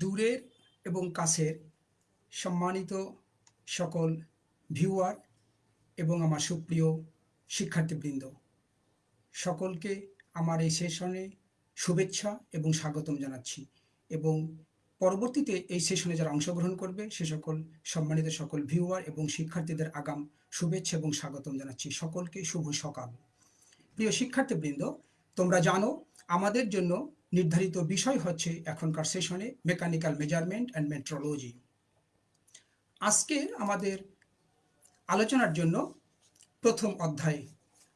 দূরের এবং কাছের সম্মানিত সকল ভিউয়ার এবং আমার সুপ্রিয় শিক্ষার্থীবৃন্দ। সকলকে আমার এই সেশনে শুভেচ্ছা এবং স্বাগতম জানাচ্ছি এবং পরবর্তীতে এই সেশনে যারা অংশগ্রহণ করবে, সে সকল সম্মানিত সকল ভিউয়ার এবং শিক্ষার্থীদের আগাম শুভেচ্ছা এবং স্বাগতম জানাচ্ছি। সকলকে শুভ সকাল। প্রিয় শিক্ষার্থীবৃন্দ, তোমরা জানো, আমাদের জন্য নির্ধারিত বিষয় হচ্ছে এখনকার সেশনে মেকানিক্যাল মেজারমেন্ট অ্যান্ড মেট্রোলজি। আজকে আমাদের আলোচনার জন্য প্রথম অধ্যায়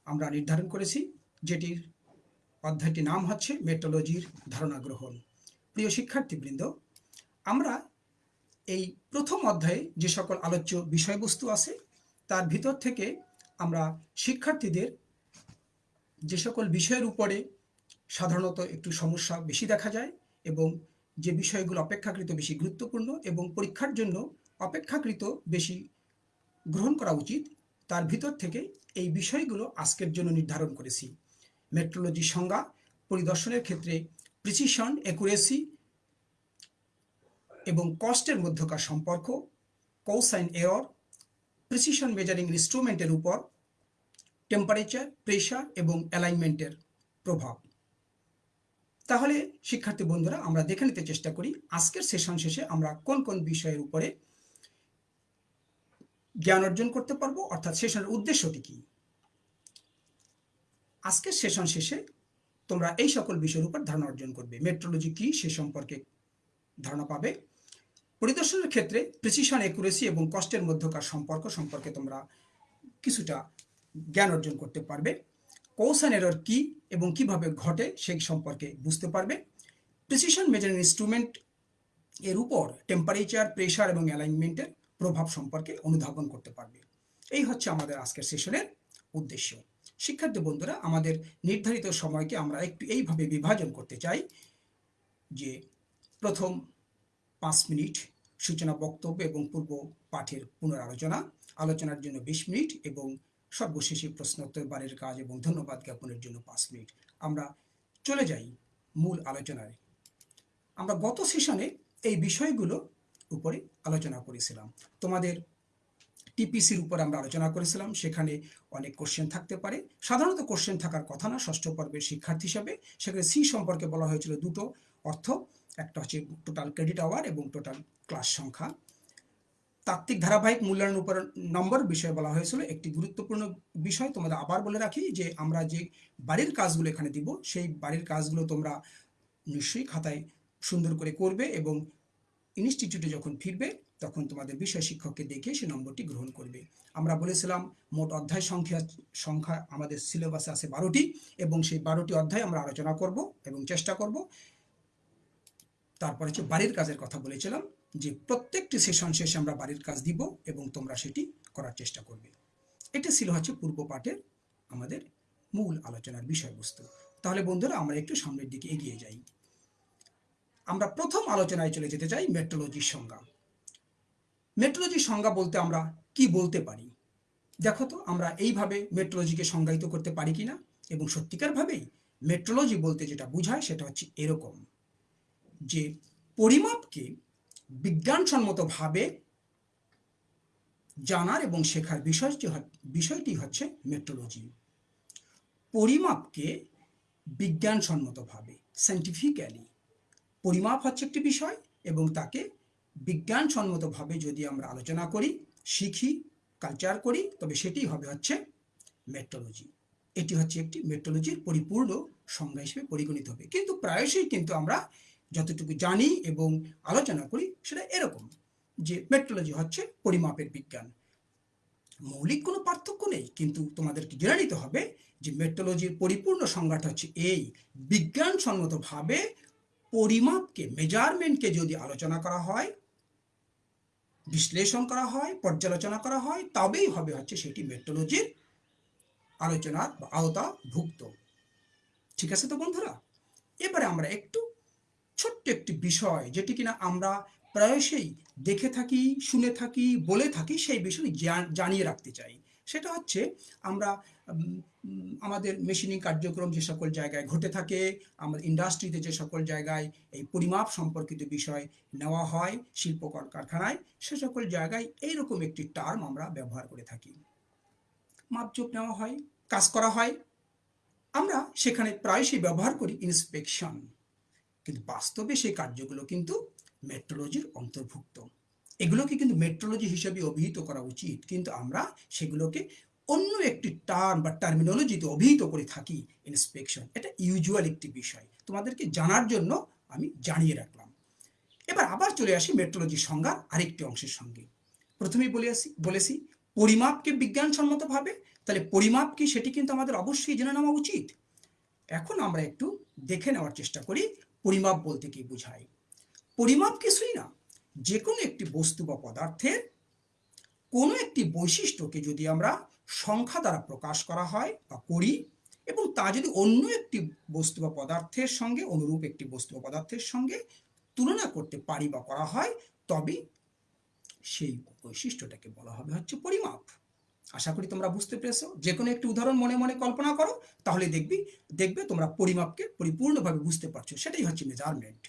আমরা নির্ধারণ করেছি, যেটির অধ্যায়টির নাম হচ্ছে মেট্রোলজির ধারণা গ্রহণ। প্রিয় শিক্ষার্থীবৃন্দ, আমরা এই প্রথম অধ্যায়ে যে সকল আলোচ্য বিষয়বস্তু আছে, তার ভিতর থেকে আমরা শিক্ষার্থীদের যে সকল বিষয়ের উপরে সাধারণত একটু সমস্যা বেশি দেখা যায় এবং যে বিষয়গুলো অপেক্ষাকৃত বেশি গুরুত্বপূর্ণ এবং পরীক্ষার জন্য অপেক্ষাকৃত বেশি গ্রহণ করা উচিত, তার ভিতর থেকে এই বিষয়গুলো আজকের জন্য নির্ধারণ করেছি। মেট্রোলজির সংজ্ঞা, পরিদর্শনের ক্ষেত্রে প্রিসিশন অ্যাকুরেসি এবং কস্টের মধ্যকার সম্পর্ক কৌসাইন এরর প্রিসিশন মেজারিং ইনস্ট্রুমেন্টের উপর টেম্পারেচার প্রেশার এবং অ্যালাইনমেন্টের প্রভাব। তাহলে শিক্ষার্থী বন্ধুরা, আমরা দেখে নিতে চেষ্টা করি আজকের সেশন শেষে আমরা কোন কোন বিষয়ের উপরে জ্ঞান অর্জন করতে পারব, অর্থাৎ সেশনের উদ্দেশ্যটি কি? আজকের সেশন শেষে তোমরা এই সকল বিষয়ের উপর ধারণা অর্জন করবে। মেট্রোলজি কি, সে সম্পর্কে ধারণা পাবে। পরিদর্শনের ক্ষেত্রে প্রিসিশন একুরেসি এবং কষ্টের মধ্যকার সম্পর্ক সম্পর্কে তোমরা কিছুটা জ্ঞান অর্জন করতে পারবে। কৌশান এরর কি এবং কীভাবে ঘটে সেই সম্পর্কে বুঝতে পারবে। প্রিসিশন মেজারিং ইনস্ট্রুমেন্ট এর উপর টেম্পারেচার প্রেশার এবং অ্যালাইনমেন্টের প্রভাব সম্পর্কে অনুধাবন করতে পারবে। এই হচ্ছে আমাদের আজকের সেশনের উদ্দেশ্য। শিক্ষার্থী বন্ধুরা, আমাদের নির্ধারিত সময়কে আমরা একটু এইভাবে বিভাজন করতে চাই যে প্রথম পাঁচ মিনিট সূচনা বক্তব্য এবং পূর্ব পাঠের পুনরালোচনা, আলোচনার জন্য বিশ মিনিট এবং সর্বশেষে প্রশ্নোত্তর বাড়ির কাজ এবং ধন্যবাদ জ্ঞাপনের জন্য পাঁচ মিনিট। আমরা চলে যাই মূল আলোচনায়। আমরা গত সেশনে এই বিষয়গুলো উপরে আলোচনা করেছিলাম। তোমাদের টিপিসির উপর আমরা আলোচনা করেছিলাম। সেখানে অনেক কোশ্চেন থাকতে পারে। সাধারণত কোশ্চেন থাকার কথা না, ষষ্ঠ পর্বের শিক্ষার্থী হিসাবে। সেখানে সি সম্পর্কে বলা হয়েছিল দুটো অর্থ। একটা হচ্ছে টোটাল ক্রেডিট আওয়ার এবং টোটাল ক্লাস সংখ্যা। তাত্ত্বিক ধারাবাহিক মূল্যায়ন উপর নম্বর বিষয়ে বলা হয়েছিল একটি গুরুত্বপূর্ণ বিষয়। তোমাদের আবার বলে রাখি যে, আমরা যে বাড়ির কাজগুলো এখানে দিব, সেই বাড়ির কাজগুলো তোমরা নিশ্চয়ই খাতায় সুন্দর করে করবে এবং ইনস্টিটিউটে যখন ফিরবে, তখন তোমাদের বিষয় শিক্ষককে দেখে সে নম্বরটি গ্রহণ করবে। আমরা বলেছিলাম, মোট অধ্যায় সংখ্যা সংখ্যা আমাদের সিলেবাসে আছে বারোটি এবং সেই বারোটি অধ্যায় আমরা আলোচনা করব এবং চেষ্টা করব। তারপর হচ্ছে বাড়ির কাজের কথা বলেছিলাম। যে প্রত্যেকটি সেশন শেষে আমরা বাড়ির কাজ দিব এবং তোমরা সেটি করার চেষ্টা করবে। এটা ছিল হচ্ছে পূর্ব পাঠের আমাদের মূল আলোচনার বিষয়বস্তু। তাহলে বন্ধুরা, আমরা একটু সামনের দিকে এগিয়ে যাই। আমরা প্রথম আলোচনায় চলে যেতে চাই মেট্রোলজির সংজ্ঞা। মেট্রোলজির সংজ্ঞা বলতে আমরা কি বলতে পারি? দেখো তো, আমরা এইভাবে মেট্রোলজিকে সংজ্ঞায়িত করতে পারি কিনা? এবং সত্যিকারভাবেই মেট্রোলজি বলতে যেটা বোঝায় সেটা হচ্ছে এরকম যে পরিমাপকে বিজ্ঞানসম্মতভাবে জানার এবং শেখার বিষয়টি বিষয়টি হচ্ছে মেট্রোলজি। পরিমাপকে বিজ্ঞানসম্মতভাবে সাইন্টিফিক্যালি পরিমাপ হচ্ছে একটি বিষয় এবং তাকে বিজ্ঞানসম্মতভাবে যদি আমরা আলোচনা করি, শিখি কালচার করি, তবে সেটি হবে হচ্ছে মেট্রোলজি। এটি হচ্ছে একটি মেট্রোলজির পরিপূর্ণ সংজ্ঞা হিসেবে পরিগণিত হবে। কিন্তু প্রায়শই কিন্তু আমরা যতটুকু জানি এবং আলোচনা করি, সেটা এরকম যে মেট্রোলজি হচ্ছে পরিমাপের বিজ্ঞান। মৌলিক কোনো পার্থক্য নেই, কিন্তু তোমাদেরকে জেনে নিতে হবে যে মেট্রোলজির পরিপূর্ণ সংজ্ঞাটা হচ্ছে এই। বিজ্ঞানসম্মতভাবে পরিমাপকে মেজারমেন্টকে যদি আলোচনা করা হয়, বিশ্লেষণ করা হয়, পর্যালোচনা করা হয়, তবেই হবে হচ্ছে সেটি মেট্রোলজির আলোচনার আওতা ভুক্ত ঠিক আছে তো বন্ধুরা? এবারে আমরা একটু ছোট্ট একটি বিষয় যেটি কিনা আমরা প্রায়শই দেখে থাকি, শুনে থাকি, বলে থাকি, সেই বিষয় জানিয়ে রাখতে চাই। সেটা হচ্ছে আমরা আমাদের মেশিনিং কার্যক্রম যে সকল জায়গায় ঘটে থাকে, আমাদের ইন্ডাস্ট্রিতে যে সকল জায়গায় এই পরিমাপ সম্পর্কিত বিষয় নেওয়া হয়, শিল্প কারখানায়, সে সকল জায়গায় এইরকম একটি টার্ম আমরা ব্যবহার করে থাকি। মাপজোক নেওয়া হয়, কাজ করা হয়। আমরা সেখানে প্রায়শই ব্যবহার করি ইন্সপেকশন কিন্তু বাস্তবে সেই কার্যগুলো কিন্তু মেট্রোলজির অন্তর্ভুক্ত। এগুলোকে কিন্তু মেট্রোলজি হিসেবে অভিহিত করা উচিত, কিন্তু আমরা সেগুলোকে অন্য একটি টার্ম বা টার্মিনোলজিতে অভিহিত করে থাকি ইন্সপেকশন এটা ইউজুয়াল একটি বিষয়। তোমাদেরকে জানার জন্য আমি জানিয়ে রাখলাম। এবার আবার চলে আসি মেট্রোলজির সংজ্ঞার আরেকটি অংশের সঙ্গে। প্রথমেই বলে আসি, বলেছি, পরিমাপকে বিজ্ঞানসম্মতভাবে, তাহলে পরিমাপ কি সেটি কিন্তু আমাদের অবশ্যই জেনে নেওয়া উচিত। এখন আমরা একটু দেখে নেওয়ার চেষ্টা করি পরিমাপ বলতে কি বোঝায়? পরিমাপ কিছুই না যে কোনো একটি বস্তু বা পদার্থের কোনো একটি বৈশিষ্ট্যকে যদি আমরা সংখ্যা দ্বারা প্রকাশ করা হয় বা করি এবং তা যদি অন্য একটি বস্তু বা পদার্থের সঙ্গে, অনুরূপ একটি বস্তু বা পদার্থের সঙ্গে তুলনা করতে পারি বা করা হয় তবে সেই বৈশিষ্ট্যটাকে বলা হবে হচ্ছে পরিমাপ। আশা করি তোমরা বুঝতে পেরেছ। যে কোনো একটি উদাহরণ মনে মনে কল্পনা করো, তাহলে দেখবি, দেখবে তোমরা পরিমাপকে পরিপূর্ণভাবে বুঝতে পারছ। সেটাই হচ্ছে মেজারমেন্ট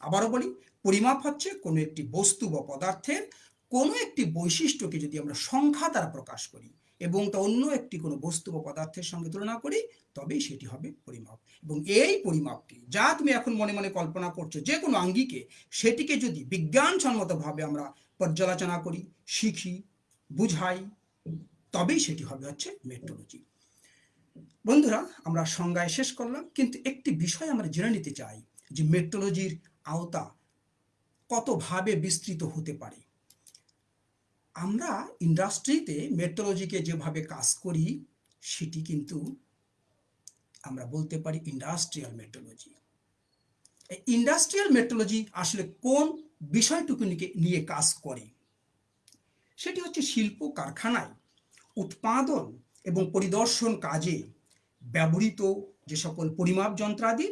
আবারও বলি, পরিমাপ হচ্ছে কোনো একটি বস্তু বা পদার্থের কোনো একটি বৈশিষ্ট্যকে যদি আমরা সংখ্যা দ্বারা প্রকাশ করি এবং তা অন্য একটি কোনো বস্তু বা পদার্থের সঙ্গে তুলনা করি, তবেই সেটি হবে পরিমাপ। এবং এই পরিমাপকে, যা তুমি এখন মনে মনে কল্পনা করছ যে কোনো আঙ্গিকে, সেটিকে যদি বিজ্ঞানসম্মতভাবে আমরা পর্যালোচনা করি, শিখি, বুঝাই তবেই সেটি হবে হচ্ছে মেট্রোলজি বন্ধুরা, আমরা সংজ্ঞায় শেষ করলাম, কিন্তু একটি বিষয় আমরা জেনে নিতে চাই যে মেট্রোলজির আওতা কতভাবে বিস্তৃত হতে পারে। আমরা ইন্ডাস্ট্রিতে মেট্রোলজিকে যেভাবে কাজ করি, সেটি কিন্তু আমরা বলতে পারি ইন্ডাস্ট্রিয়াল মেট্রোলজি ইন্ডাস্ট্রিয়াল মেট্রোলজি আসলে কোন বিষয়টুকুনিকে নিয়ে কাজ করে? সেটি হচ্ছে শিল্প কারখানায়। উৎপাদন এবং পরিদর্শন কাজে ব্যবহৃত যে সকল পরিমাপ যন্ত্রাদি,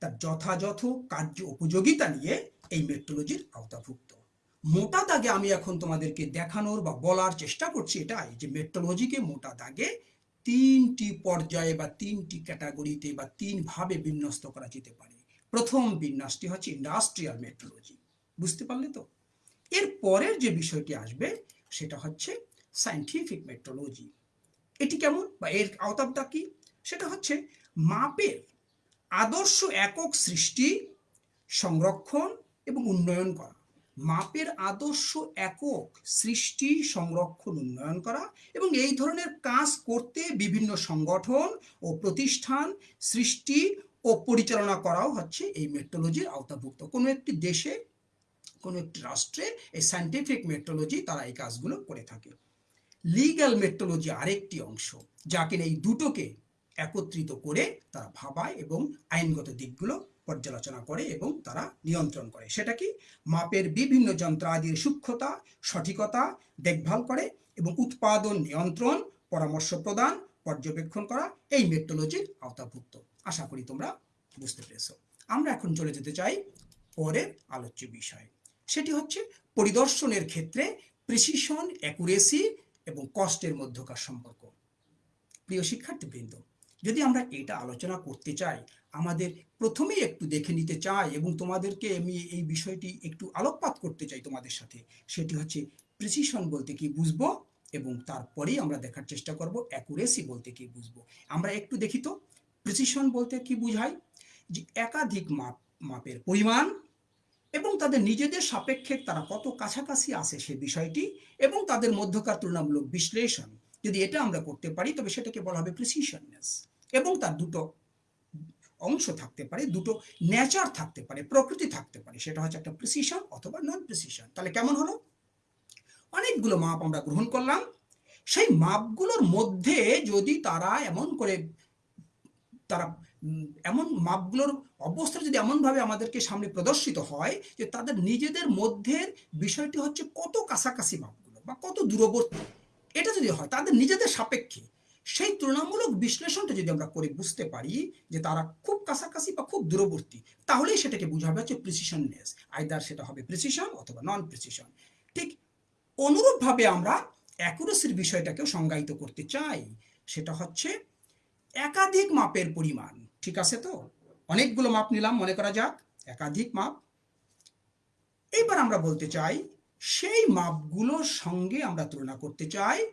তার যথাযথ কার্য উপযোগিতা নিয়ে এই মেট্রোলজির আওতাভুক্ত। মোটা দাগে আমি এখন তোমাদেরকে দেখানোর বা বলার চেষ্টা করছি এটাই যে মেট্রোলজিকে মোটা দাগে তিনটি পর্যায়ে বা তিনটি ক্যাটাগরিতে বা তিন ভাবে বিন্যস্ত করা যেতে পারে। প্রথম বিন্যাসটি হচ্ছে ইন্ডাস্ট্রিয়াল মেট্রোলজি বুঝতে পারলে তো? এর পরের যে বিষয়টি আসবে, সেটা হচ্ছে সায়েন্টিফিক মেট্রোলজি এটি কেমন বা এর আওতাবটা কি? সেটা হচ্ছে মাপের আদর্শ একক সৃষ্টি, সংরক্ষণ এবং উন্নয়ন করা। মাপের আদর্শ একক সৃষ্টি, সংরক্ষণ, উন্নয়ন করা এবং এই ধরনের কাজ করতে বিভিন্ন সংগঠন ও প্রতিষ্ঠান সৃষ্টি ও পরিচালনা করাও হচ্ছে এই মেট্রোলজির আওতাভুক্ত। কোনো একটি দেশে, কোনো একটি রাষ্ট্রে এই সায়েন্টিফিক মেট্রোলজি তারা এই কাজগুলো করে থাকে। লিগ্যাল মেট্রোলজি আরেকটি অংশ, যা কিনা এই দুটোকে একত্রিত করে তারা ভাবায় এবং আইনগত দিকগুলো পর্যালোচনা করে এবং তারা নিয়ন্ত্রণ করে। সেটা কি? মাপের বিভিন্ন যন্ত্রাদির সূক্ষ্মতা, সঠিকতা, দেখভাল করে এবং উৎপাদন নিয়ন্ত্রণ, পরামর্শ প্রদান, পর্যবেক্ষণ করা, এই মেট্রোলজির আওতাভুক্ত। আশা করি তোমরা বুঝতে পেরেছ। আমরা এখন চলে যেতে চাই পরের আলোচ্য বিষয়। সেটি হচ্ছে পরিদর্শনের ক্ষেত্রে প্রিসিশন অ্যাকুরেসি এবং কষ্টের মধ্যকার সম্পর্ক। প্রিয় শিক্ষার্থীবৃন্দ, যদি আমরা এটা আলোচনা করতে চাই, আমাদের প্রথমেই একটু দেখে নিতে চাই এবং তোমাদেরকে আমি এই বিষয়টি একটু আলোকপাত করতে চাই তোমাদের সাথে, সেটি হচ্ছে প্রিসিশন বলতে কি বুঝব এবং তারপরেই আমরা দেখার চেষ্টা করব অ্যাকুরেসি বলতে কি বুঝব। আমরা একটু দেখি তো প্রিসিশন বলতে কি বুঝাই? যে একাধিক মাপ, মাপের পরিমাণ এবং তাদের নিজেদের সাপেক্ষে তারা কত কাছাকাছি আসে সে বিষয়টি এবং তাদের মধ্যকার তুলনামূলক বিশ্লেষণ। যদি এটা আমরা করতে পারি, তবে সেটাকে বলা হবে প্রিসিশননেস এবং তার দুটো অংশ থাকতে পারে, দুটো নেচার থাকতে পারে, প্রকৃতি থাকতে পারে। সেটা হচ্ছে একটা প্রিসিশন অথবা নন প্রিসিশন তাহলে কেমন হলো? অনেকগুলো মাপ আমরা গ্রহণ করলাম। সেই মাপগুলোর মধ্যে যদি তারা এমন করে তারা এমন মাপগুলোর অবস্থা যদি এমনভাবে আমাদেরকে সামনে প্রদর্শিত হয় যে তাদের নিজেদের মধ্যের বিষয়টি হচ্ছে কত কাছাকাছি মাপগুলো বা কত দূরবর্তী। এটা যদি হয়, তাদের নিজেদের সাপেক্ষে সেই তুলনামূলক বিশ্লেষণটা যদি আমরা করে বুঝতে পারি যে তারা খুব কাছাকাছি বা খুব দূরবর্তী, তাহলেই সেটাকে বোঝাবে হচ্ছে প্রিসিশননেস আইদার সেটা হবে প্রিসিশন অথবা নন প্রিসিশন ঠিক অনুরূপভাবে আমরা অ্যাকুরেসির বিষয়টাকেও সংজ্ঞায়িত করতে চাই, সেটা হচ্ছে একাধিক মাপের পরিমাণ, ঠিক আছে তো? অনেকগুলো মাপ নিলাম, মনে করা যাক, একাধিক মাপ। এইবার আমরা বলতে চাই, সেই মাপগুলোর সঙ্গে আমরা তুলনা করতে চাই,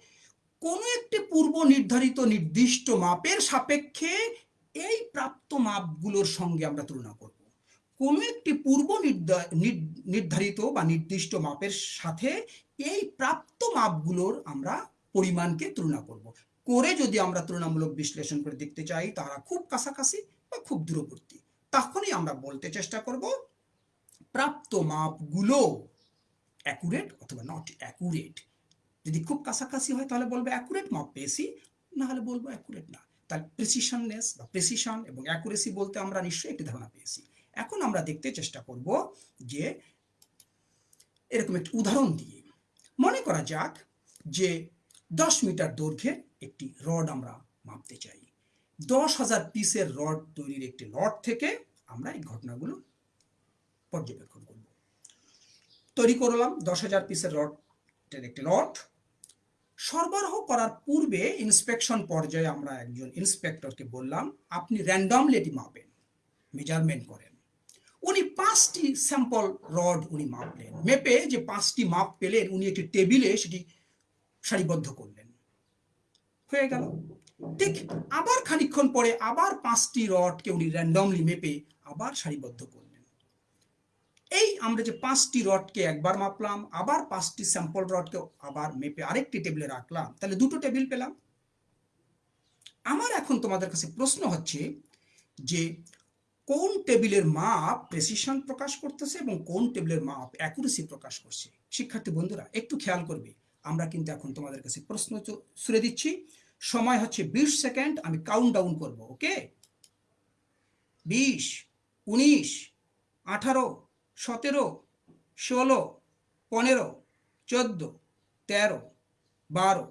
কোনো একটি পূর্ব নির্ধারিত নির্দিষ্ট মাপের সাপেক্ষে এই প্রাপ্ত মাপগুলোর সঙ্গে আমরা তুলনা করব। কোনো একটি পূর্ব নির্ধা- নির- নির্ধারিত বা নির্দিষ্ট মাপের সাথে এই প্রাপ্ত মাপগুলোর আমরা পরিমাণকে তুলনা করব। করে যদি আমরা তুলনামূলক বিশ্লেষণ করে দেখতে চাই, তারা খুব কাছাকাছি বা খুব দূরবর্তী। তখনই আমরা বলতে চেষ্টা করব, প্রাপ্ত মাপগুলো অ্যাকুরেট অথবা নট অ্যাকুরেট যদি খুব কাছাকাছি হয়, তাহলে বলব অ্যাকুরেট মাপ পেয়েছি, না হলে বলব অ্যাকুরেট না। তাহলে প্রেসিশননেস বা প্রেসিশন এবং অ্যাকুরেসি বলতে আমরা নিশ্চয়ই একটি ধারণা পেয়েছি। এখন আমরা দেখতে চেষ্টা করব যে, এরকম একটি উদাহরণ দিয়ে। মনে করা যাক যে দশ মিটার দৈর্ঘ্যের একটি রড আমরা মাপতে চাই। দশ হাজার পিসের রড তৈরির একটি লট থেকে আমরা এই ঘটনাগুলো পর্যবেক্ষণ করব। তৈরি করলাম দশ হাজার পিসের রডের একটি লট। সরবরাহ করার পূর্বে ইন্সপেকশন পর্যায়ে আমরা একজন ইন্সপেক্টরকে বললাম, আপনি র্যান্ডমলি এটি মাপেন, মেজারমেন্ট করেন। উনি পাঁচটি স্যাম্পল রড উনি মাপলেন। মেপে যে পাঁচটি মাপ পেলেন, উনি একটি টেবিলে সেটি সারিবদ্ধ করলেন। হয়ে গেল। ঠিক আবার খানিকক্ষণ পরে আবার পাঁচটি রডকে উনি র্যান্ডমলি মেপে আবার সারিবদ্ধ করলেন। এই আমরা যে পাঁচটি রডকে একবার মাপলাম, আবার পাঁচটি স্যাম্পল রডকে আবার মেপে আরেকটি টেবিলে রাখলাম, তাহলে দুটো টেবিল পেলাম। আমার এখন তোমাদের কাছে প্রশ্ন হচ্ছে যে কোন টেবিলের মাপ প্রেসিশন প্রকাশ করতেছে এবং কোন টেবিলের মাপ অ্যাকুরেসি প্রকাশ করছে? শিক্ষার্থী বন্ধুরা, একটু খেয়াল করবে। আমরা কিন্তু এখন তোমাদের কাছে প্রশ্ন ছুড়ে দিচ্ছি। সময় হচ্ছে বিশ সেকেন্ড, আমি কাউন্ট ডাউন করব ওকে বিশ, উনিশ, আঠারো, সতেরো, ষোলো, পনেরো, চোদ্দ, তেরো, বারো,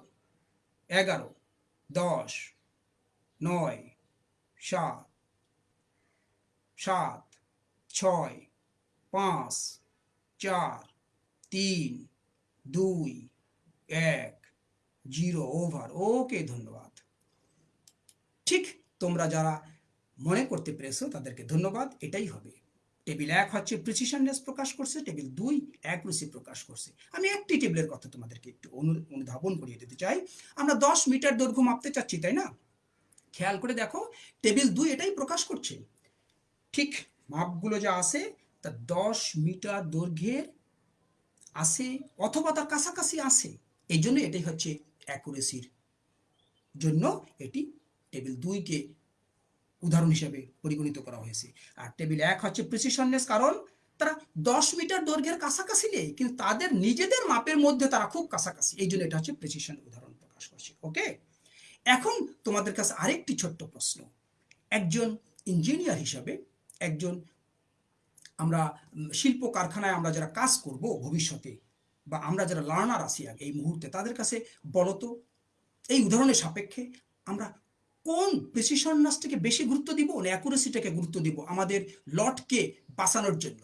এগারো, দশ, নয়, সাত সাত, ছয়, পাঁচ, চার, তিন, দুই এক জিরো ওভার ওকে ধন্যবাদ। ঠিক তোমরা যারা মনে করতে পেরেছ তাদেরকে ধন্যবাদ, এটাই হবে। টেবিল এক হচ্ছে প্রিসিশননেস প্রকাশ করছে, টেবিল দুই অ্যাকুরেসি প্রকাশ করছে। আমি একটি টেবিলের কথা তোমাদেরকে একটু অনু- অনুধাবন করিয়ে দিতে চাই। আমরা দশ মিটার দৈর্ঘ্য মাপতে চাচ্ছি, তাই না? খেয়াল করে দেখো, টেবিল দুই এটাই প্রকাশ করছে। ঠিক মাপগুলো যা আছে, তা দশ মিটার দৈর্ঘ্যের আছে, অথবা তার কাছাকাছি আছে। এই জন্য এটাই হচ্ছে অ্যাকুরেসির জন্য এটি টেবিল দুইকে উদাহরণ হিসেবে পরিগণিত করা হয়েছে। আর টেবিল এক হচ্ছে প্রিসিশননেস কারণ তারা দশ মিটার দৈর্ঘ্যের কাছাকাছি নেই, কিন্তু তাদের নিজেদের মাপের মধ্যে তারা খুব কাছাকাছি। এই জন্য এটা হচ্ছে প্রেসিশন উদাহরণ প্রকাশ করছে ওকে এখন তোমাদের কাছে আরেকটি ছোট্ট প্রশ্ন। একজন ইঞ্জিনিয়ার হিসাবে একজন আমরা শিল্প কারখানায় আমরা যারা কাজ করব ভবিষ্যতে বা আমরা যারা লার্নার আছি আগে এই মুহূর্তে, তাদের কাছে বলতো এই উদাহরণের সাপেক্ষে আমরা কোন প্রেসিশননেসটাকে বেশি গুরুত্ব দিব না অ্যাকুরেসিটাকে গুরুত্ব দিব আমাদের লটকে বাঁচানোর জন্য?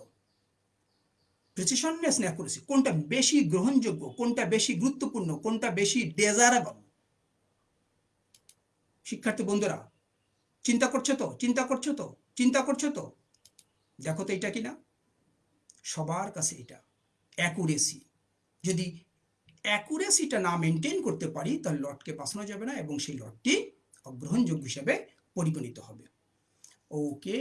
প্রেসিশননেস না অ্যাকুরেসি কোনটা বেশি গ্রহণযোগ্য, কোনটা বেশি গুরুত্বপূর্ণ, কোনটা বেশি ডেজারেবল শিক্ষার্থী বন্ধুরা, চিন্তা করছ তো? চিন্তা করছ তো? চিন্তা করছ তো? দেখো তো এটা কিনা? সবার কাছে এটা অ্যাকুরেসি যদি অ্যাকুরেসিটা না মেনটেন করতে পারি, তাহলে লটকে বাঁচানো যাবে না এবং সেই লটটি অগ্রহণযোগ্য হিসেবে পরিগণিত হবে। ওকে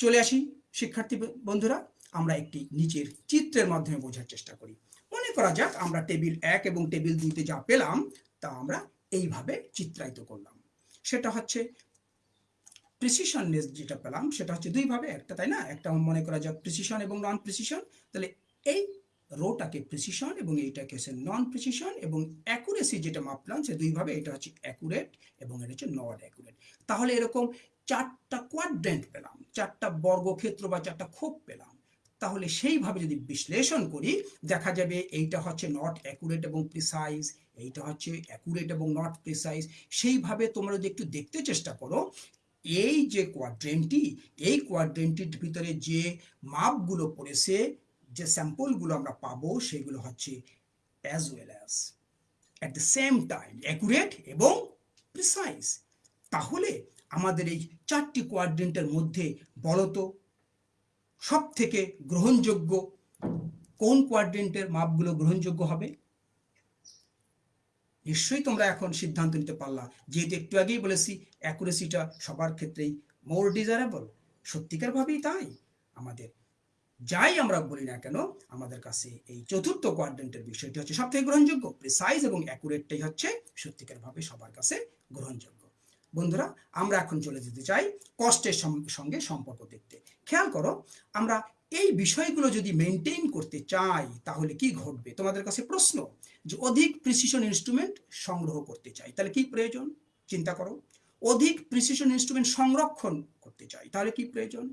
চলে আসি শিক্ষার্থী বন্ধুরা। আমরা একটি নিচের চিত্রের মাধ্যমে বোঝার চেষ্টা করি। মনে করা যাক আমরা টেবিল এক এবং টেবিল দুইতে যা পেলাম, তা আমরা এইভাবে চিত্রায়িত করলাম। সেটা হচ্ছে প্রিসিশননেস যেটা পেলাম, সেটা হচ্ছে দুইভাবে, একটা তাই না? একটা মনে করা যাক প্রিসিশন এবং নন প্রিসিশন তাহলে এই রোটাকে প্রিসিশন এবং এইটাকে হচ্ছে নন প্রিসিশন এবং অ্যাকুরেসি যেটা মাপলাম, সে দুইভাবে, এটা হচ্ছে অ্যাকুরেট এবং এটা হচ্ছে নট অ্যাকুরেট তাহলে এরকম চারটা কোয়াড্রেন্ট পেলাম, চারটা বর্গক্ষেত্র বা চারটা খোপ পেলাম। তাহলে সেইভাবে যদি বিশ্লেষণ করি, দেখা যাবে এইটা হচ্ছে নট অ্যাকুরেট এবং প্রিসাইজ এইটা হচ্ছে অ্যাকুরেট এবং নট প্রিসাইজ সেইভাবে তোমরা যদি একটু দেখতে চেষ্টা করো, এই যে কোয়াড্রেন্টটি এই কোয়াড্রেন্টির ভিতরে যে মাপগুলো পড়েছে যে স্যাম্পলগুলো আমরা পাবো সেগুলো হচ্ছে as well as at the same time accurate এবং প্রিসাইজ তাহলে আমাদের এই চারটি কোয়াড্রেন্টের মধ্যে বলতো সব থেকে গ্রহণযোগ্য কোন কোয়াড্রেন্টের মাপগুলো গ্রহণযোগ্য হবে? নিশ্চয়ই তোমরা এখন সিদ্ধান্ত নিতে পারলা। যেহেতু একটু আগেই বলেছি অ্যাকুরেসিটা সবার ক্ষেত্রেই মোর ডিজারেবল সত্যিকার ভাবেই তাই। আমাদের যাই আমরা বলি না কেন, আমাদের কাছে এই চতুর্থ কোয়াড্রেন্টের বিষয়টি হচ্ছে সব থেকে গ্রহণযোগ্য প্রিসাইজ এবং অ্যাকুরেটটাই হচ্ছে সত্যিকার ভাবে সবার কাছে গ্রহণযোগ্য। বন্ধুরা, আমরা এখন চলে যেতে চাই কষ্টের সঙ্গে সম্পর্ক দেখতে। খেয়াল করো, আমরা এই বিষয়গুলো যদি মেনটেন করতে চাই, তাহলে কি ঘটবে? তোমাদের কাছে প্রশ্ন যে অধিক প্রিসিশন ইনস্ট্রুমেন্ট সংগ্রহ করতে চাই, তাহলে কি প্রয়োজন? চিন্তা করো। অধিক প্রিসিশন ইনস্ট্রুমেন্ট সংরক্ষণ করতে চাই, তাহলে কি প্রয়োজন?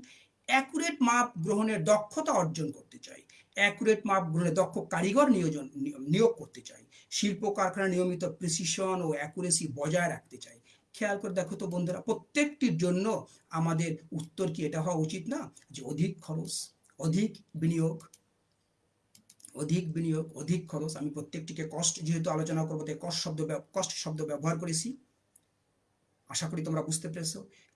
অ্যাকুরেট মাপ গ্রহণের দক্ষতা অর্জন করতে চাই। অ্যাকুরেট মাপ গ্রহণের দক্ষ কারিগর নিয়োজন, নিয়োগ করতে চাই। শিল্প কারখানা নিয়মিত প্রিসিশন ও অ্যাকুরেসি বজায় রাখতে চাই। খেয়াল করে দেখো তো বন্ধুরা, প্রত্যেকটির জন্য আমাদের উত্তর কি এটা হওয়া উচিত না? যে অধিক খরচ, অধিক বিনিয়োগ অধিক বিনিয়োগ, অধিক খরচ। আমি প্রত্যেকটিকে কষ্ট যেহেতু আলোচনা করব, তাই কষ্ট শব্দ কষ্ট শব্দ ব্যবহার করেছি। আশা করি তোমরা বুঝতে পেরেছ।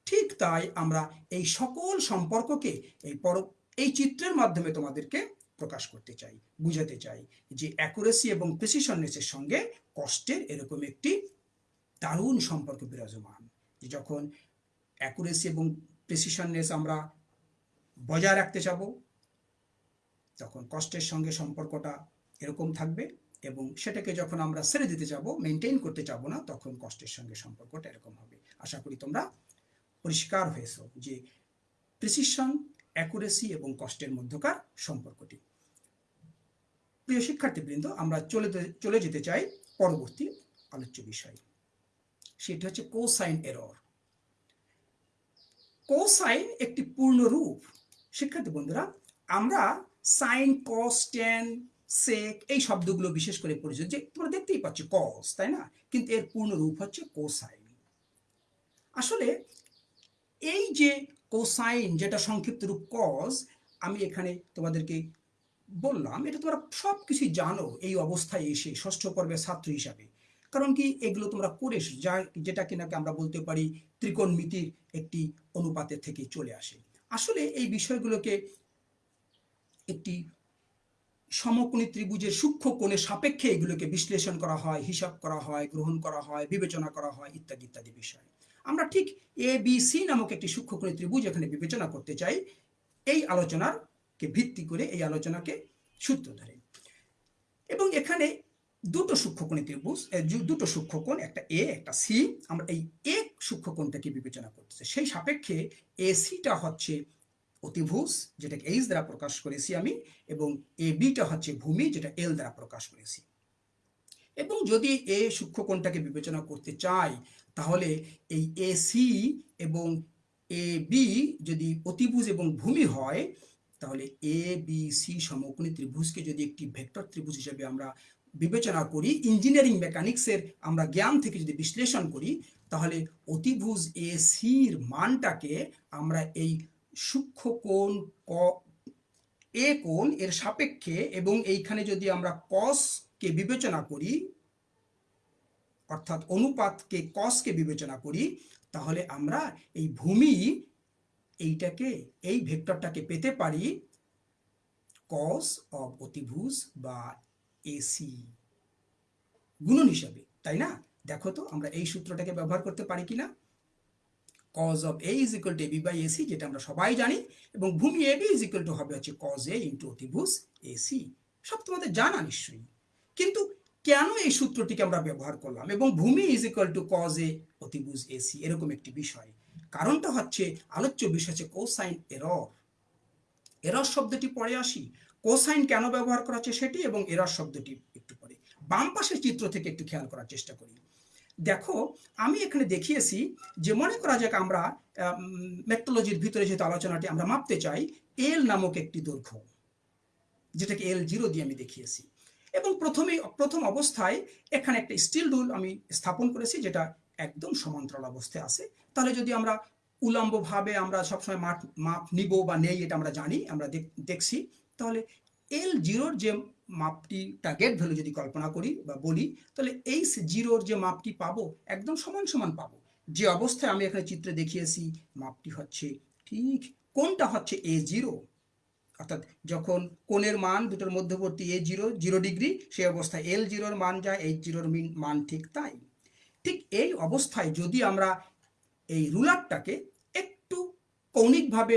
ঠিক তাই আমরা এই সকল সম্পর্ককে এই পর, এই চিত্রের মাধ্যমে তোমাদেরকে প্রকাশ করতে চাই, বুঝাতে চাই যে অ্যাকুরেসি এবং প্রেসিশননেসের সঙ্গে কষ্টের এরকম একটি দারুণ সম্পর্ক বিরাজমান। যে যখন অ্যাকুরেসি এবং প্রেসিশননেস আমরা বজায় রাখতে চাবো তখন কষ্টের সঙ্গে সম্পর্কটা এরকম থাকবে এবং সেটাকে যখন আমরা ছেড়ে দিতে যাব মেনটেন করতে যাব না, তখন কষ্টের সঙ্গে সম্পর্কটা এরকম হবে। আশা করি তোমরা পরিষ্কার হয়েছ যে প্রিসিশন অ্যাকুরেসি এবং কষ্টের মধ্যকার সম্পর্কটি। প্রিয় শিক্ষার্থীবৃন্দ, আমরা চলে চলে যেতে চাই পরবর্তী আলোচ্য বিষয়। সেটি হচ্ছে কোসাইন এরর কোসাইন একটি পূর্ণ রূপ। শিক্ষার্থী বন্ধুরা, আমরা সাইন কস টেন সেক এই শব্দগুলো বিশেষ করে পরিচিত যে তোমরা দেখতেই পাচ্ছ কস তাই না? কিন্তু এর পূর্ণ রূপ হচ্ছে কোসাইন আসলে এই যে কোসাইন যেটা সংক্ষিপ্ত রূপ কজ আমি এখানে তোমাদেরকে বললাম, এটা তোমরা সব কিছুই জানো এই অবস্থায় এসে ষষ্ঠ পর্বের ছাত্র হিসাবে। কারণ কি, এগুলো তোমরা করে যা, যেটা কিনাকে আমরা বলতে পারি ত্রিকোণমিতির একটি অনুপাতের থেকে চলে আসে। আসলে এই বিষয়গুলোকে একটি সমকোণী ত্রিভুজের সূক্ষ্ম কোণের সাপেক্ষে এগুলোকে বিশ্লেষণ করা হয়, হিসাব করা হয়, গ্রহণ করা হয়, বিবেচনা করা হয়, ইত্যাদি ইত্যাদি বিষয়। আমরা ঠিক এ বি সি নামক একটি সূক্ষ্মকোণী ত্রিভুজ এখানে বিবেচনা করতে চাই। এই আলোচনার কে ভিত্তি করে এই আলোচনাকে সূত্র ধরে। এবং এখানে দুটো সূক্ষ্মকোণী ত্রিভুজ দুটো সূক্ষ্মকোণ একটা এ একটা সি আমরা এই এ সূক্ষ্মকোণটাকে বিবেচনা করতেছি। সেই সাপেক্ষে এ সিটা হচ্ছে অতিভুজ, যেটাকে এইচ দ্বারা প্রকাশ করেছি আমি, এবং এ বিটা হচ্ছে ভূমি, যেটা এল দ্বারা প্রকাশ করেছি। এবং যদি এ সূক্ষ্মকোণটাকে বিবেচনা করতে চাই তাহলে এই এ সি এবং এ বি যদি অতিভুজ এবং ভূমি হয়, তাহলে এ বি সি সমকোণী ত্রিভুজকে যদি একটি ভেক্টর ত্রিভুজ হিসেবে আমরা বিবেচনা করি, ইঞ্জিনিয়ারিং মেকানিক্সের আমরা জ্ঞান থেকে যদি বিশ্লেষণ করি, তাহলে অতিভুজ এ সির মানটাকে আমরা এই সূক্ষ্ম কোণ ক এ কোণ এর সাপেক্ষে এবং এইখানে যদি আমরা কসকে বিবেচনা করি অর্থাৎ অনুপাতকে কসকে বিবেচনা করি, তাহলে আমরা এই ভূমি এইটাকে, এই ভেক্টরটাকে পেতে পারি কস অব অতিভুজ বা এসি গুণন হিসাবে, তাই না? দেখো তো, আমরা এই সূত্রটাকে ব্যবহার করতে পারি কিনা? Cos of A is equal to AB by AC যেটা আমরা সবাই জানি, এবং ভূমি এবি ইজ ইকুয়াল টু হবে হচ্ছে কজ এ ইন্টু অতিভুজ এসি সব তোমাদের জানা নিশ্চয়ই। কিন্তু কেন এই সূত্রটিকে আমরা ব্যবহার করলাম? এবং ভূমি is equal to cos A অতিভুজ এসি এরকম একটি বিষয়। কারণটা হচ্ছে আলোচ্য বিষয় হচ্ছে কোসাইন এরর এরর শব্দটি পরে আসি। কোসাইন কেন ব্যবহার করা হচ্ছে সেটি এবং এরর শব্দটি একটু পরে। বাম পাশের চিত্র থেকে একটু খেয়াল করার চেষ্টা করি। দেখো, আমি এখানে দেখিয়েছি যে মনে করা যাক আমরা মেট্রোলজির ভিতরে যেহেতু আলোচনাটি আমরা মাপতে চাই এল নামক একটি দৈর্ঘ্য, যেটাকে এল জিরো দিয়ে আমি দেখিয়েছি। এবং প্রথমে, প্রথম অবস্থায় এখানে একটা স্টিল রুল আমি স্থাপন করেছি, যেটা একদম সমান্তরাল অবস্থায় আছে। তাহলে যদি আমরা উলম্বভাবে আমরা সবসময় মাপ মাপ নিব বা নেই, এটা আমরা জানি, আমরা দেখছি, তাহলে এল জিরোর যে মাপটি টার্গেট ভ্যালু যদি কল্পনা করি বা বলি, তাহলে এই জিরোর যে মাপটি পাবো, একদম সমান সমান পাবো। যে অবস্থায় আমি এখানে চিত্রে দেখিয়েছি, মাপটি হচ্ছে ঠিক কোনটা হচ্ছে এ জিরো অর্থাৎ যখন কোণের মান দুটোর মধ্যবর্তী এ জিরো জিরো ডিগ্রি সেই অবস্থায় এল জিরোর মান যায় এইচ জিরোর মান ঠিক তাই। ঠিক এই অবস্থায় যদি আমরা এই রুলারটাকে একটু কৌণিকভাবে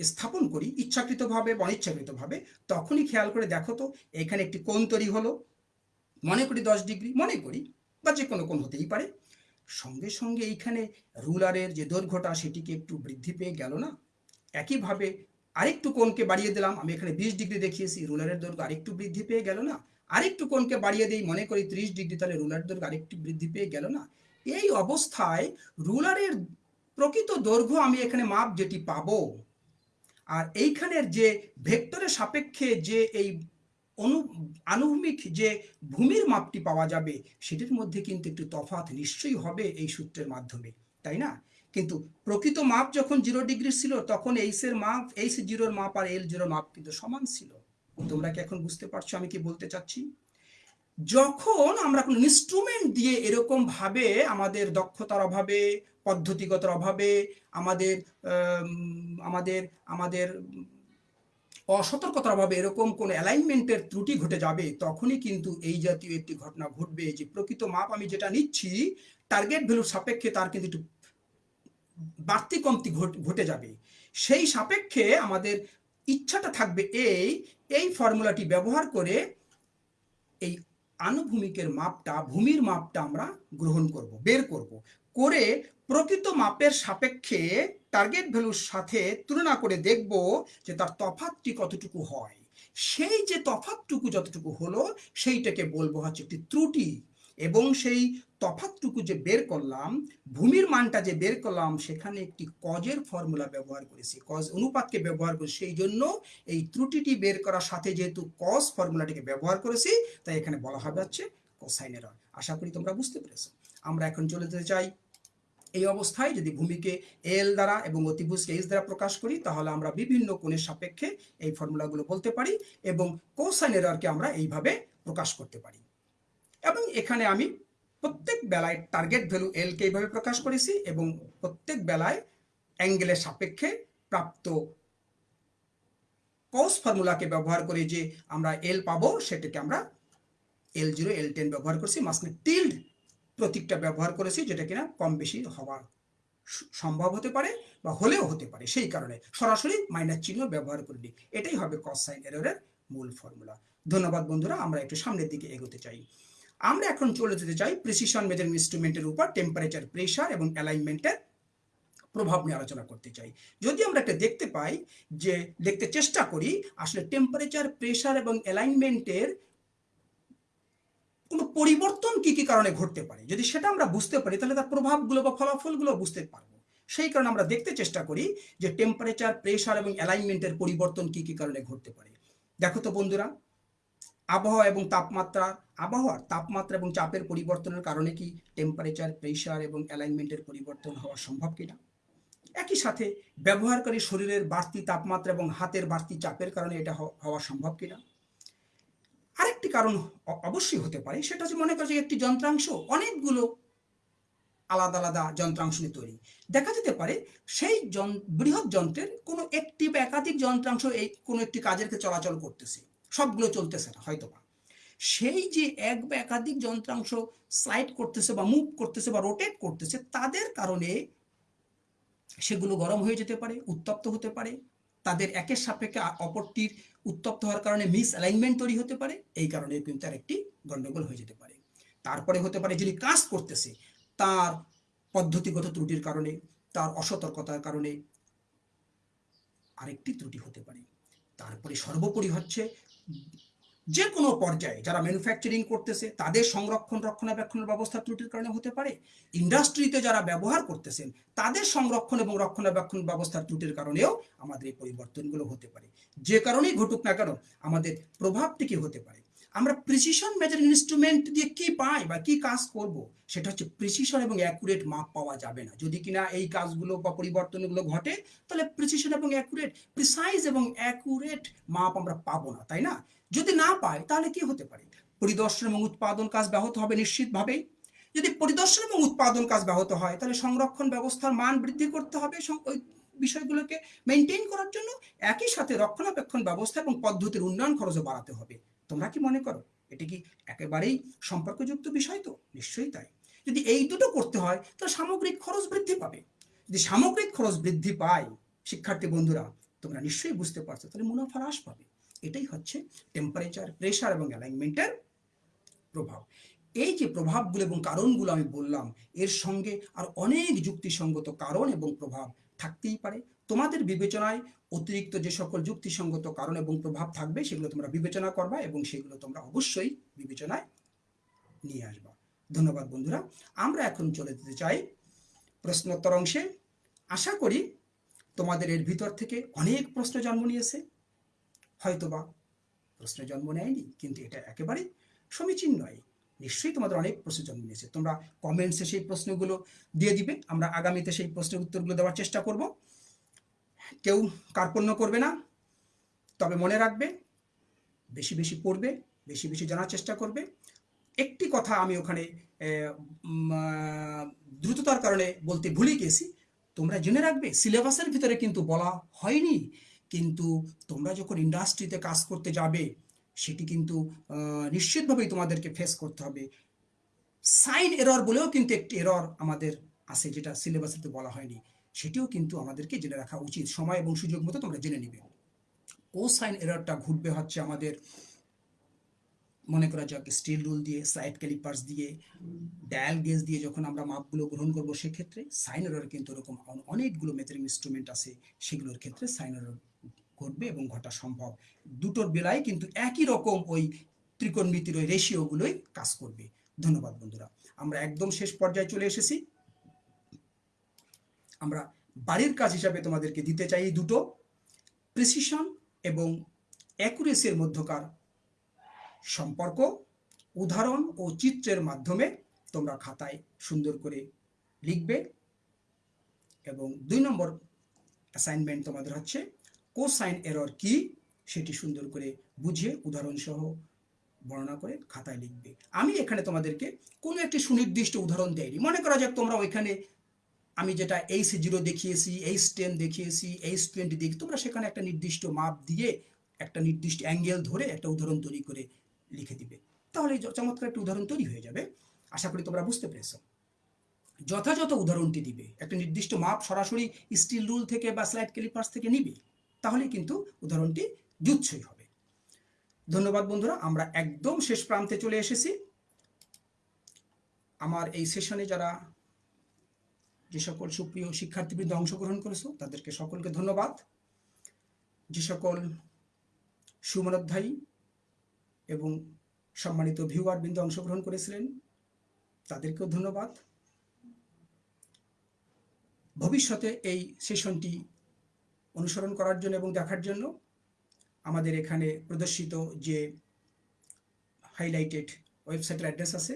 স্থাপন করি, ইচ্ছাকৃতভাবে বা অনিচ্ছাকৃতভাবে, তখনই খেয়াল করে দেখো তো, এখানে একটি কোণ তৈরি হলো। মনে করি দশ ডিগ্রি, মনে করি বা যে কোনো কোণ হতেই পারে। সঙ্গে সঙ্গে এইখানে রুলারের যে দৈর্ঘ্যটা, সেটিকে একটু বৃদ্ধি পেয়ে গেল না? একইভাবে আরেকটু কোণকে বাড়িয়ে দিলাম। আমি এখানে বিশ ডিগ্রি দেখিয়েছি, রুলারের দৈর্ঘ্য আরেকটু বৃদ্ধি পেয়ে গেল না? আরেকটু কোণকে বাড়িয়ে দিই, মনে করি ত্রিশ ডিগ্রি, তাহলে রুলার দৈর্ঘ্য আরেকটু বৃদ্ধি পেয়ে গেল না? এই অবস্থায় রুলারের প্রকৃত দৈর্ঘ্য আমি এখানে মাপ যেটি পাবো। আর এইখানের যে ভেক্টরের সাপেক্ষে যে এই অনু, আনুভূমিক যে ভূমির মাপটি পাওয়া যাবে, সেটির মধ্যে কিন্তু একটু তফাৎ নিশ্চয়ই হবে এই সূত্রের মাধ্যমে, তাই না? কিন্তু প্রকৃত মাপ যখন জিরো ডিগ্রি ছিল, তখন এইসের মাপ এইস জিরোর মাপ আর এল জিরোর মাপ কিন্তু সমান ছিল। তোমরা কি এখন বুঝতে পারছ আমি কি বলতে চাচ্ছি? যখন আমরা কোনো ইনস্ট্রুমেন্ট দিয়ে এরকম ভাবে আমাদের দক্ষতার অভাবে, পদ্ধতিগতর অভাবে, আমাদের আমাদের আমাদের অসতর্কতার অভাবে এরকম কোনো অ্যালাইনমেন্টের ত্রুটি ঘটে যাবে, তখনই কিন্তু এই জাতীয় একটি ঘটনা ঘটবে যে প্রকৃত মাপ আমি যেটা নিচ্ছি টার্গেট ভ্যালুর সাপেক্ষে তার কিন্তু একটু বাড়তি কমতি ঘটে যাবে। সেই সাপেক্ষে আমাদের ইচ্ছাটা থাকবে এই এই ফর্মুলাটি ব্যবহার করে এই আনুভূমিকের মাপটা, ভূমির মাপটা আমরা গ্রহণ করব, বের করব। করে প্রকৃত মাপের সাপেক্ষে টার্গেট ভ্যালুর সাথে তুলনা করে দেখব যে তার তফাতটি কতটুকু হয়। সেই যে তফাতটুকু যতটুকু হলো, সেইটাকে বলব হচ্ছে একটি ত্রুটি। এবং সেই তফাতটুকু যে বের করলাম, ভূমির মানটা যে বের করলাম, সেখানে একটি কজের ফর্মুলা ব্যবহার করেছি। কজ অনুপাতকে ব্যবহার করেছি, সেই জন্য এই ত্রুটিটি বের করার সাথে যেহেতু কজ ফর্মুলাটিকে ব্যবহার করেছি, তাই এখানে বলা হবে হচ্ছে কোসাইনের আশা করি তোমরা বুঝতে পেরেছ। আমরা এখন চলে যেতে চাই এই অবস্থায়, যদি ভূমিকে এল দ্বারা এবং অতিভুজকে এইচ দ্বারা প্রকাশ করি, তাহলে আমরা বিভিন্ন কোণের সাপেক্ষে এই ফর্মুলাগুলো বলতে পারি এবং কোসাইন আমরা এইভাবে প্রকাশ করতে পারি। এবং এখানে আমি প্রত্যেক বেলায় টার্গেট ভ্যালু এলকে এইভাবে প্রকাশ করেছি এবং প্রত্যেক বেলায় অ্যাঙ্গেলের সাপেক্ষে প্রাপ্ত কস ফর্মুলাকে ব্যবহার করে যে আমরা এল পাবো, সেটাকে আমরা এল জিরো এল টেন ব্যবহার করছি। মাঝখানে টিল্ড প্রতীকটা ব্যবহার করেছি, যেটা কিনা কম বেশি হওয়া সম্ভব হতে পারে বা হলেও হতে পারে। সেই কারণে সরাসরি মাইনাস চিহ্ন ব্যবহার করিনি। এটাই হবে কস সাইন এররের মূল ফর্মুলা ধন্যবাদ বন্ধুরা, আমরা একটু সামনের দিকে এগোতে চাই। আমরা এখন চলে যেতে চাই প্রিসিশন মেজারিং ইনস্ট্রুমেন্টের উপর টেম্পারেচার প্রেশার এবং অ্যালাইনমেন্টের প্রভাব নিয়ে আলোচনা করতে চাই। যদি আমরা একটা দেখতে পাই যে, দেখতে চেষ্টা করি, আসলে টেম্পারেচার প্রেশার এবং অ্যালাইনমেন্টের কোনো পরিবর্তন কি কি কারণে ঘটতে পারে? যদি সেটা আমরা বুঝতে পারি, তাহলে তার প্রভাবগুলো বা ফলাফলগুলো বুঝতে পারব। সেই কারণে আমরা দেখতে চেষ্টা করি যে টেম্পারেচার প্রেশার এবং অ্যালাইনমেন্টের পরিবর্তন কি কি কারণে ঘটতে পারে। দেখো তো বন্ধুরা আবহাওয়া এবং তাপমাত্রা, আবহাওয়ার তাপমাত্রা এবং চাপের পরিবর্তনের কারণে কি টেম্পারেচার প্রেশার এবং অ্যালাইনমেন্টের পরিবর্তন হওয়া সম্ভব কিনা? একই সাথে ব্যবহারকারী শরীরের বাড়তি তাপমাত্রা এবং হাতের বাড়তি চাপের কারণে এটা হওয়া সম্ভব কিনা? আরেকটি কারণ অবশ্যই হতে পারে, সেটা হচ্ছে মনে করছে একটি যন্ত্রাংশ, অনেকগুলো আলাদা আলাদা যন্ত্রাংশ নিয়ে তৈরি। দেখা যেতে পারে সেই বৃহৎ যন্ত্রের কোনো একটি বা একাধিক যন্ত্রাংশ এই কোনো একটি কাজের চলাচল করতেছে। সবগুলো চলতেছে না হয়তো বা সেই যে এক বা একাধিক যন্ত্রাংশ স্লাইড করতেছে বা মুভ করতেছে বা রোটেট করতেছে, তাদের কারণে সেগুলো গরম হয়ে যেতে পারে, উত্তপ্ত হতে পারে। তাদের একের সাপেক্ষে অপরটির উত্তপ্ত হওয়ার কারণে মিস অ্যালাইনমেন্ট তৈরি হতে পারে, এই কারণে কিন্তু আর একটি গন্ডগোল হয়ে যেতে পারে। তারপরে হতে পারে যিনি কাজ করতেছে, তার পদ্ধতিগত ত্রুটির কারণে, তার অসতর্কতার কারণে আরেকটি ত্রুটি হতে পারে। তারপরে সর্বোপরি হচ্ছে যে কোনো পর্যায়ে যারা ম্যানুফ্যাকচারিং করতেছে, তাদের সংরক্ষণ, রক্ষণাবেক্ষণের ব্যবস্থা ত্রুটির কারণে হতে পারে। ইন্ডাস্ট্রিতে যারা ব্যবহার করতেছেন, তাদের সংরক্ষণ এবং রক্ষণাবেক্ষণ ব্যবস্থার ত্রুটির কারণেও আমাদের এই পরিবর্তনগুলো হতে পারে। যে কারণেই ঘটুক না কেন, আমাদের প্রভাবটি কি হতে পারে? আমরা প্রিসিশন মেজারিং ইনস্ট্রুমেন্ট দিয়ে কি পাই বা কি কাজ করব, সেটা হচ্ছে প্রিসিশন এবং অ্যাকুরেট মাপ পাওয়া যাবে না। যদি কিনা এই কাজগুলো বা পরিবর্তনগুলো ঘটে, তাহলে প্রিসিশন এবং অ্যাকুরেট প্রিসাইজ এবং অ্যাকুরেট মাপ আমরা পাবো না, তাই না? যদি না পাই, তাহলে কি হতে পারে? পরিদর্শন এবং উৎপাদন কাজ ব্যাহত হবে নিশ্চিতভাবেই। যদি পরিদর্শন এবং উৎপাদন কাজ ব্যাহত হয়, তাহলে সংরক্ষণ ব্যবস্থার মান বৃদ্ধি করতে হবে ওই বিষয়গুলোকে মেনটেন করার জন্য। একই সাথে রক্ষণাবেক্ষণ ব্যবস্থা এবং পদ্ধতির উন্নয়ন খরচও বাড়াতে হবে। তোমরা কি মনে করো? এটি কি একেবারেই সম্পর্কযুক্ত বিষয় তো? নিশ্চয়ই তাই। যদি এই দুটো করতে হয়, তাহলে সামগ্রিক খরচ বৃদ্ধি পাবে। যদি সামগ্রিক খরচ বৃদ্ধি পায়, শিক্ষার্থী বন্ধুরা, তোমরা নিশ্চয়ই বুঝতে পারছ, তাহলে মুনাফা হ্রাস পাবে। এটাই হচ্ছে টেম্পারেচার প্রেশার এবং অ্যালাইনমেন্টের প্রভাব। এই যে প্রভাবগুলো এবং কারণগুলো আমি বললাম, এর সঙ্গে আর অনেক যুক্তিসঙ্গত কারণ এবং প্রভাব থাকতেই পারে। তোমাদের বিবেচনায় অতিরিক্ত যে সকল যুক্তিসঙ্গত কারণ এবং প্রভাব থাকবে, সেগুলো তোমরা বিবেচনা করবা এবং সেগুলো তোমরা অবশ্যই বিবেচনায় নিয়ে আসবা। ধন্যবাদ বন্ধুরা। আমরা এখন চলে যেতে চাই প্রশ্নোত্তর অংশে। আশা করি তোমাদের এর ভিতর থেকে অনেক প্রশ্ন জন্ম নিয়েছে। হয়তোবা প্রশ্ন জন্ম নেয়নি, কিন্তু এটা একেবারে সমীচীন নয়। নিশ্চয়ই তোমাদের অনেক প্রশ্ন জন্ম নিয়েছে। তোমরা কমেন্টসে সেই প্রশ্নগুলো দিয়ে দিবে। আমরা আগামীতে সেই প্রশ্নের উত্তরগুলো দেওয়ার চেষ্টা করব। কেউ কার্পণ্য করবে না, তবে মনে রাখবে, বেশি বেশি পড়বে, বেশি বেশি জানার চেষ্টা করবে। একটি কথা আমি ওখানে দ্রুততার কারণে বলতে ভুলে গেছি তোমরা জেনে রাখবে, সিলেবাসের ভিতরে কিন্তু বলা হয়নি, কিন্তু তোমরা যখন ইন্ডাস্ট্রিতে কাজ করতে যাবে, সেটি কিন্তু নিশ্চিতভাবেই তোমাদেরকে ফেস করতে হবে। সাইন এরর বলেও কিন্তু একটি এরর আমাদের আছে, যেটা সিলেবাসেতে বলা হয়নি। সেটিও কিন্তু আমাদেরকে জেনে রাখা উচিত। সময় এবং সুযোগ মতো তোমরা জেনে নিবে। ও সাইন এররটা ঘুরবে হচ্ছে আমাদের, মনে করা যাক স্টিল রুল দিয়ে সাইড ক্যালিপার্স দিয়ে ডায়াল গেজ দিয়ে যখন আমরা মাপগুলো গ্রহণ করব সেক্ষেত্রে সাইন এরর কিন্তু এরকম অনেকগুলো মেজারিং ইনস্ট্রুমেন্ট আছে, সেগুলোর ক্ষেত্রে সাইন এরর ঘটবে এবং ঘটা সম্ভব। দুটোর বেলায় কিন্তু একই রকম ওই ত্রিকোণমিতির ওই রেশিওগুলোই কাজ করবে। ধন্যবাদ বন্ধুরা। আমরা একদম শেষ পর্যায়ে চলে এসেছি। আমরা বাড়ির কাজ হিসাবে তোমাদেরকে দিতে চাই এই দুটো প্রিসিশন এবং অ্যাকুরেসির মধ্যকার সম্পর্ক, উদাহরণ ও চিত্রের মাধ্যমে তোমরা খাতায় সুন্দর করে লিখবে এবং দুই নম্বর অ্যাসাইনমেন্ট তোমাদের হচ্ছে কোসাইন এরর কি সেটি সুন্দর করে বুঝিয়ে উদাহরণ সহ বর্ণনা করে খাতায় লিখবে। আমি এখানে তোমাদেরকে কোনো একটি সুনির্দিষ্ট উদাহরণ দেয়নি মনে করা যাক তোমরা ওইখানে আমি যেটা এইচ জিরো দেখিয়েছি এইচ টেন দেখিয়েছি এইচ টোয়েন্টি দেখি, তোমরা সেখানে একটা নির্দিষ্ট মাপ দিয়ে একটা নির্দিষ্ট অ্যাঙ্গেল ধরে একটা উদাহরণ তৈরি করে লিখে দিবে। তাহলে চমৎকার একটা উদাহরণ তৈরি হয়ে যাবে। আশা করি তোমরা বুঝতে পেরেছ। যথাযথ উদাহরণটি দিবে। একটা নির্দিষ্ট মাপ সরাসরি স্টিল রুল থেকে বা স্লাইড ক্যালিপার্স থেকে নিবে। তাহলে কিন্তু উদাহরণটি জুৎসই হবে। ধন্যবাদ বন্ধুরা, আমরা একদম শেষ প্রান্তে চলে এসেছি। আমার এই সেশনে যারা যে সকল সুপ্রিয় শিক্ষার্থীবৃন্দ অংশগ্রহণ করেছ, তাদেরকে সকলকে ধন্যবাদ। যে সকল সুমনোধ্যায়ী এবং সম্মানিত ভিউয়ার বৃন্দ অংশগ্রহণ করেছিলেন, তাদেরকেও ধন্যবাদ। ভবিষ্যতে এই সেশনটি অনুসরণ করার জন্য এবং দেখার জন্য আমাদের এখানে প্রদর্শিত যে হাইলাইটেড ওয়েবসাইটের অ্যাড্রেস আছে,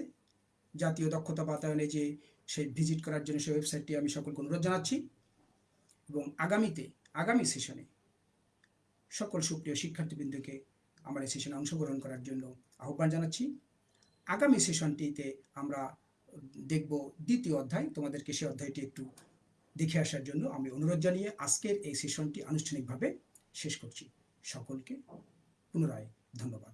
জাতীয় দক্ষতা বাতায়নে যে সেই ভিজিট করার জন্য সেই ওয়েবসাইটটি আমি সকলকে অনুরোধ জানাচ্ছি। এবং আগামীতে, আগামী সেশনে সকল সুপ্রিয় শিক্ষার্থীবৃন্দকে আমার এই সেশনে অংশগ্রহণ করার জন্য আহ্বান জানাচ্ছি। আগামী সেশনটিতে আমরা দেখব দ্বিতীয় অধ্যায়। তোমাদেরকে সেই অধ্যায়টি একটু দেখে আসার জন্য আমি অনুরোধ জানিয়ে আজকের এই সেশনটি আনুষ্ঠানিকভাবে শেষ করছি। সকলকে পুনরায় ধন্যবাদ।